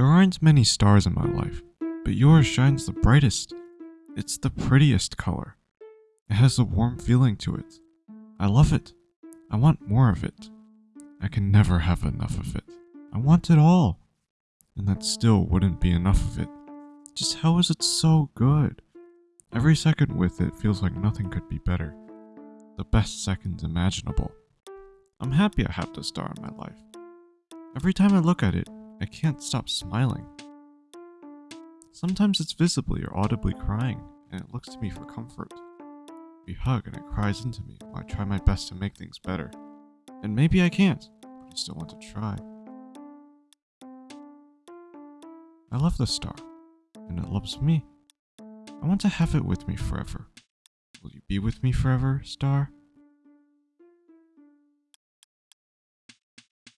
There aren't many stars in my life, but yours shines the brightest. It's the prettiest color. It has a warm feeling to it. I love it. I want more of it. I can never have enough of it. I want it all. And that still wouldn't be enough of it. Just how is it so good? Every second with it feels like nothing could be better. The best seconds imaginable. I'm happy I have the star in my life. Every time I look at it, I can't stop smiling. Sometimes it's visibly or audibly crying, and it looks to me for comfort. We hug and it cries into me while I try my best to make things better. And maybe I can't, but I still want to try. I love the star, and it loves me. I want to have it with me forever. Will you be with me forever, star?